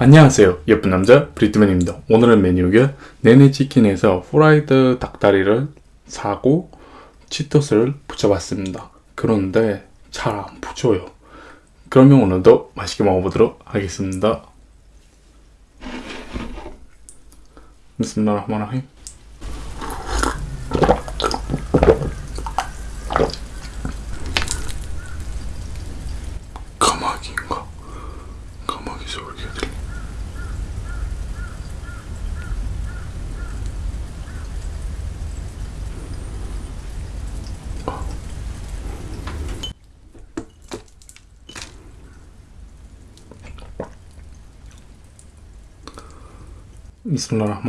안녕하세요 예쁜 남자 브리트맨입니다 오늘은 메뉴가 네네치킨에서 후라이드 닭다리를 사고 치토스를 붙여봤습니다 그런데 잘 안 붙여요 그러면 오늘도 맛있게 먹어보도록 하겠습니다 무슨 말 الله 비스밀라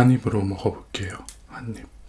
한 입으로 먹어볼게요. 한 입.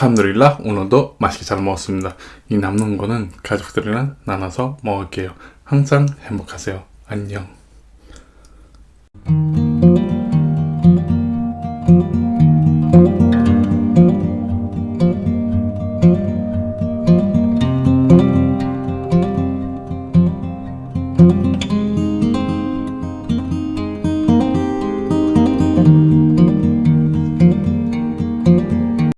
알함드릴라 오늘도 맛있게 잘 먹었습니다. 이 남는 거는 가족들이랑 나눠서 먹을게요. 항상 행복하세요. 안녕.